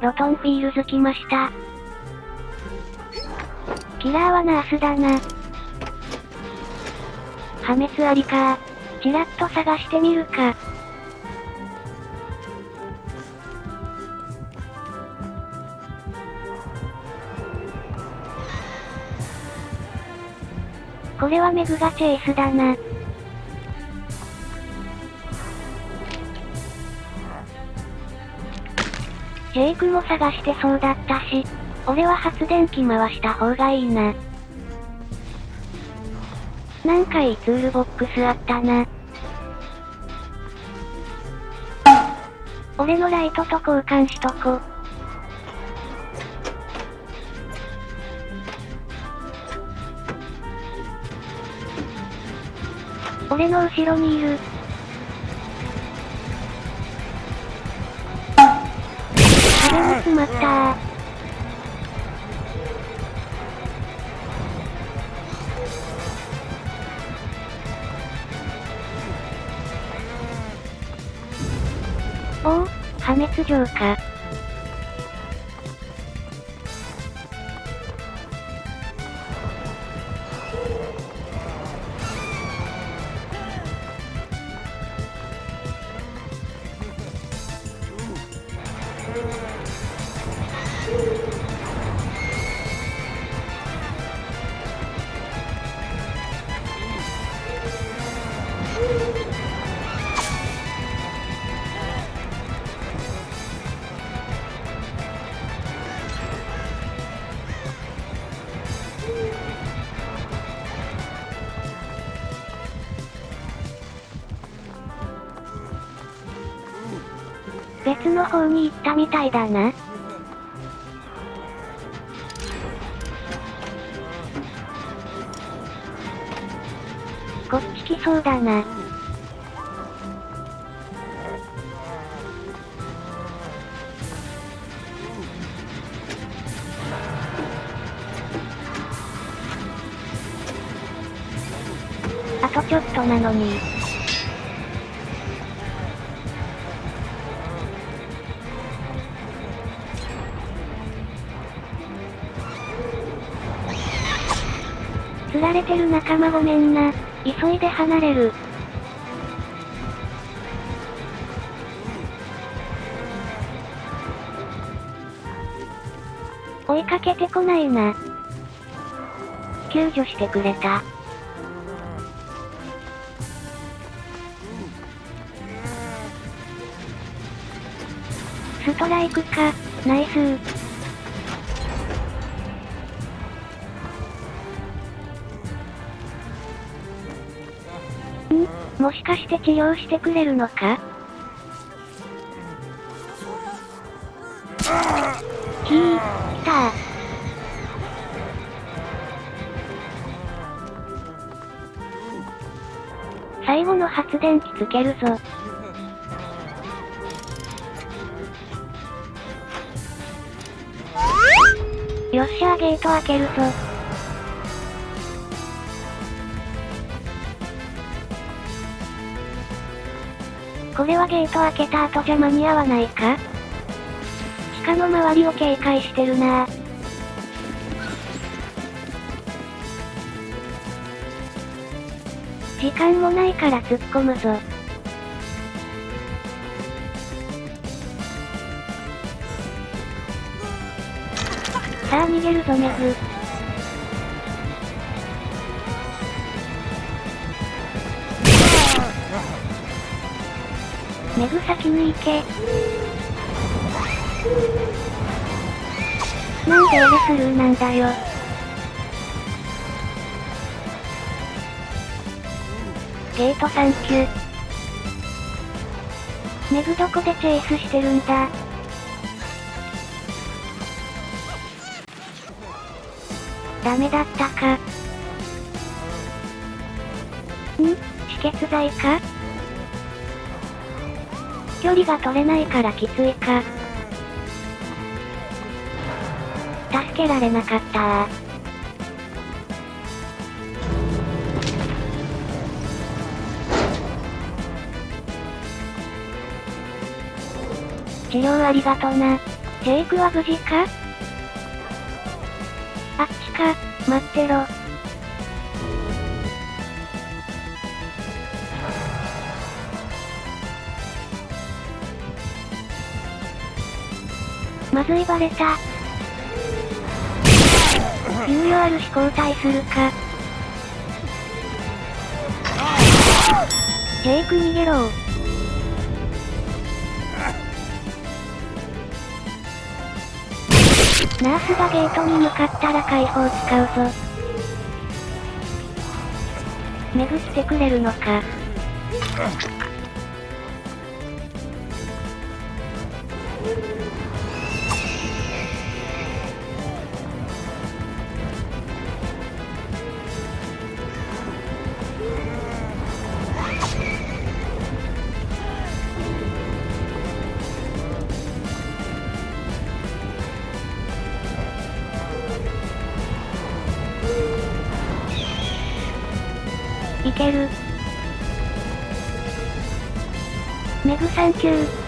ロトンフィールズ来ました。キラーはナースだな。破滅ありかチラッと探してみるか。これはメグがチェイスだな。ジェイクも探してそうだったし、俺は発電機回した方がいいな。なんかいいツールボックスあったな。俺のライトと交換しとこ。俺の後ろにいる。まったー。おお、破滅状か。別の方に行ったみたいだな。こっち来そうだな。あとちょっとなのに。釣られてる仲間ごめんな。急いで離れる。追いかけてこないな。救助してくれた。ストライクか、ナイスー。もしかして治療してくれるのか？ひー、来た最後の発電機つけるぞ。よっしゃーゲート開けるぞ。これはゲート開けた後じゃ間に合わないか？地下の周りを警戒してるな時間もないから突っ込むぞ。さあ逃げるぞメグ。メグ先に行け。なんで俺スルーなんだよ。ゲートサンキュー。メグどこでチェイスしてるんだダメだったか。ん？止血剤か？距離が取れないからきついか。助けられなかった治療ありがとな。ジェイクは無事か？あっちか、待ってろ。まずいバレた。猶予あるし交代するか。ジェイク逃げろナースがゲートに向かったら解放使うぞ。メグ来てくれるのか。ける。メグサンキュー。